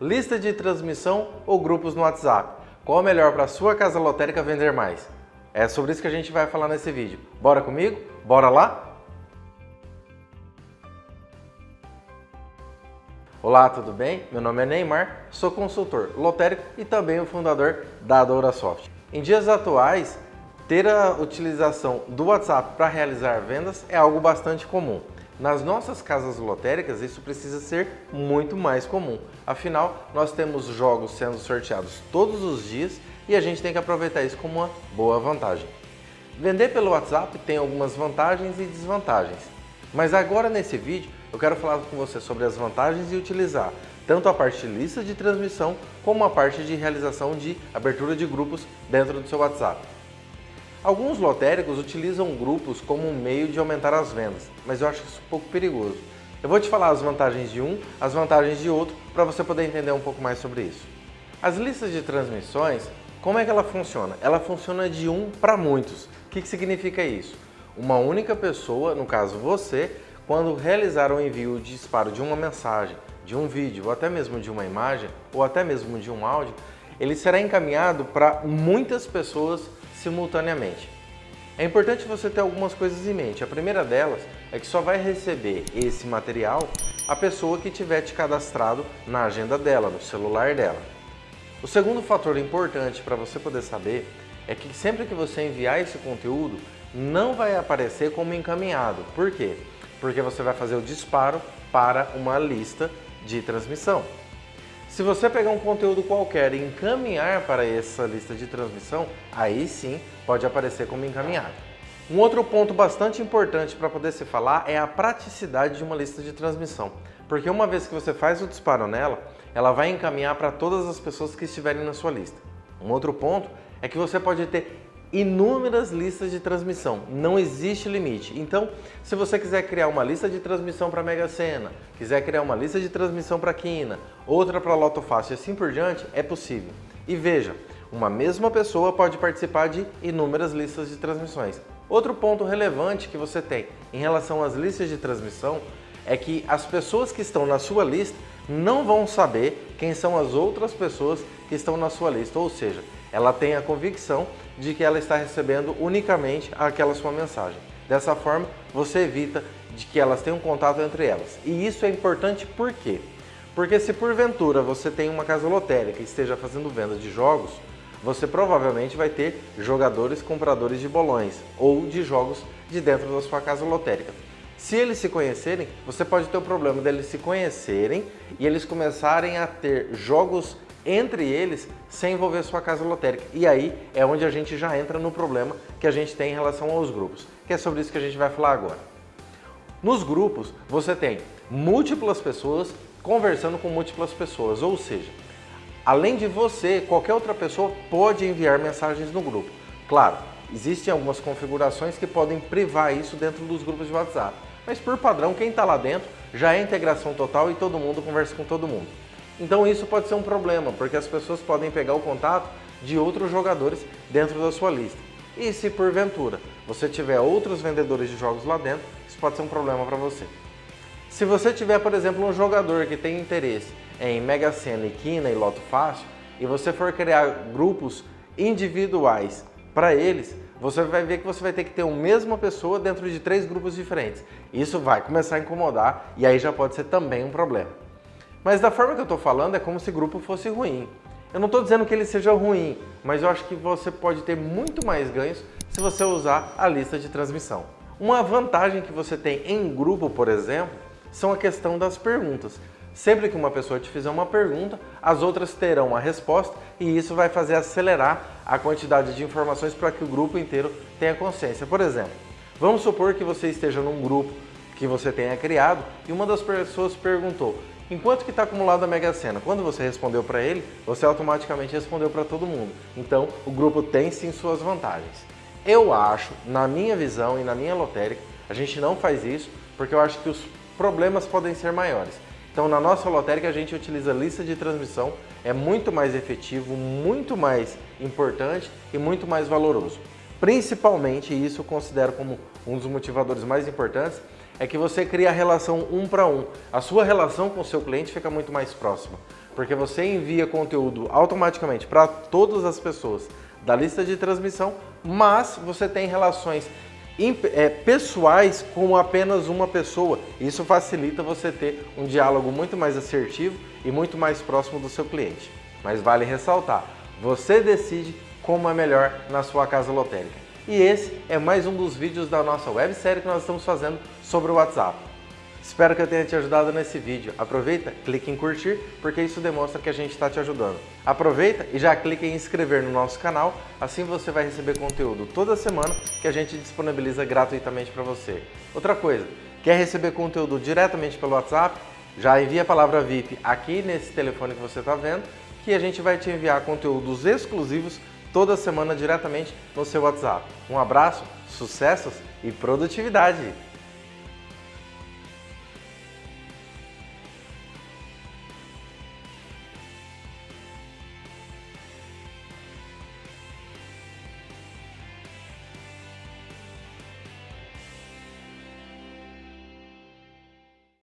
lista de transmissão ou grupos no WhatsApp? Qual é melhor para a sua casa lotérica vender mais? É sobre isso que a gente vai falar nesse vídeo. Bora comigo? Bora lá? Olá, tudo bem? Meu nome é Neymar, sou consultor lotérico e também o fundador da DouraSoft. Em dias atuais, ter a utilização do WhatsApp para realizar vendas é algo bastante comum. Nas nossas casas lotéricas, isso precisa ser muito mais comum. Afinal, nós temos jogos sendo sorteados todos os dias e a gente tem que aproveitar isso como uma boa vantagem. Vender pelo WhatsApp tem algumas vantagens e desvantagens. Mas agora nesse vídeo eu quero falar com você sobre as vantagens de utilizar tanto a parte de lista de transmissão como a parte de realização de abertura de grupos dentro do seu WhatsApp. Alguns lotéricos utilizam grupos como um meio de aumentar as vendas, mas eu acho isso um pouco perigoso. Eu vou te falar as vantagens de um, as vantagens de outro, para você poder entender um pouco mais sobre isso. As listas de transmissões, como é que ela funciona? Ela funciona de um para muitos. O que, que significa isso? Uma única pessoa, no caso você, quando realizar o envio de disparo de uma mensagem, de um vídeo, ou até mesmo de uma imagem, ou até mesmo de um áudio, ele será encaminhado para muitas pessoas simultaneamente. É importante você ter algumas coisas em mente. A primeira delas é que só vai receber esse material a pessoa que tiver te cadastrado na agenda dela, no celular dela. O segundo fator importante para você poder saber é que sempre que você enviar esse conteúdo, não vai aparecer como encaminhado. Por quê? Porque você vai fazer o disparo para uma lista de transmissão. Se você pegar um conteúdo qualquer e encaminhar para essa lista de transmissão, aí sim pode aparecer como encaminhado. Um outro ponto bastante importante para poder se falar é a praticidade de uma lista de transmissão. Porque uma vez que você faz o disparo nela, ela vai encaminhar para todas as pessoas que estiverem na sua lista. Um outro ponto é que você pode ter inúmeras listas de transmissão, não existe limite. Então, se você quiser criar uma lista de transmissão para Mega Sena, quiser criar uma lista de transmissão para Quina, outra para Loto Fácil e assim por diante, é possível. E veja, uma mesma pessoa pode participar de inúmeras listas de transmissões. Outro ponto relevante que você tem em relação às listas de transmissão é que as pessoas que estão na sua lista não vão saber quem são as outras pessoas que estão na sua lista, ou seja, ela tem a convicção de que ela está recebendo unicamente aquela sua mensagem. Dessa forma, você evita de que elas tenham contato entre elas. E isso é importante por quê? Porque se porventura você tem uma casa lotérica e esteja fazendo venda de jogos, você provavelmente vai ter jogadores compradores de bolões ou de jogos de dentro da sua casa lotérica. Se eles se conhecerem, você pode ter o problema deles se conhecerem e eles começarem a ter jogos entre eles sem envolver sua casa lotérica. E aí é onde a gente já entra no problema que a gente tem em relação aos grupos, que é sobre isso que a gente vai falar agora. Nos grupos, você tem múltiplas pessoas conversando com múltiplas pessoas, ou seja, além de você, qualquer outra pessoa pode enviar mensagens no grupo. Claro, existem algumas configurações que podem privar isso dentro dos grupos de WhatsApp, mas por padrão, quem está lá dentro já é integração total e todo mundo conversa com todo mundo. Então isso pode ser um problema, porque as pessoas podem pegar o contato de outros jogadores dentro da sua lista. E se porventura você tiver outros vendedores de jogos lá dentro, isso pode ser um problema para você. Se você tiver, por exemplo, um jogador que tem interesse em Mega Sena, Quina e Loto Fácil, e você for criar grupos individuais para eles, você vai ver que você vai ter que ter a mesma pessoa dentro de três grupos diferentes. Isso vai começar a incomodar e aí já pode ser também um problema. Mas da forma que eu estou falando é como se grupo fosse ruim. Eu não estou dizendo que ele seja ruim, mas eu acho que você pode ter muito mais ganhos se você usar a lista de transmissão. Uma vantagem que você tem em grupo, por exemplo, são a questão das perguntas. Sempre que uma pessoa te fizer uma pergunta, as outras terão a resposta e isso vai fazer acelerar a quantidade de informações para que o grupo inteiro tenha consciência. Por exemplo, vamos supor que você esteja num grupo que você tenha criado e uma das pessoas perguntou Enquanto que está acumulado a Mega Sena, quando você respondeu para ele, você automaticamente respondeu para todo mundo. Então, o grupo tem sim suas vantagens. Eu acho, na minha visão e na minha lotérica, a gente não faz isso porque eu acho que os problemas podem ser maiores. Então, na nossa lotérica, a gente utiliza lista de transmissão, é muito mais efetivo, muito mais importante e muito mais valoroso. Principalmente, isso eu considero como um dos motivadores mais importantes, é que você cria a relação um para um. A sua relação com o seu cliente fica muito mais próxima, porque você envia conteúdo automaticamente para todas as pessoas da lista de transmissão, mas você tem relações é, pessoais com apenas uma pessoa. Isso facilita você ter um diálogo muito mais assertivo e muito mais próximo do seu cliente. Mas vale ressaltar, você decide como é melhor na sua casa lotérica. E esse é mais um dos vídeos da nossa websérie que nós estamos fazendo sobre o WhatsApp. Espero que eu tenha te ajudado nesse vídeo. Aproveita, clique em curtir, porque isso demonstra que a gente está te ajudando. Aproveita e já clique em inscrever no nosso canal, assim você vai receber conteúdo toda semana que a gente disponibiliza gratuitamente para você. Outra coisa, quer receber conteúdo diretamente pelo WhatsApp? Já envia a palavra VIP aqui nesse telefone que você está vendo, que a gente vai te enviar conteúdos exclusivos toda semana diretamente no seu WhatsApp. Um abraço, sucessos e produtividade!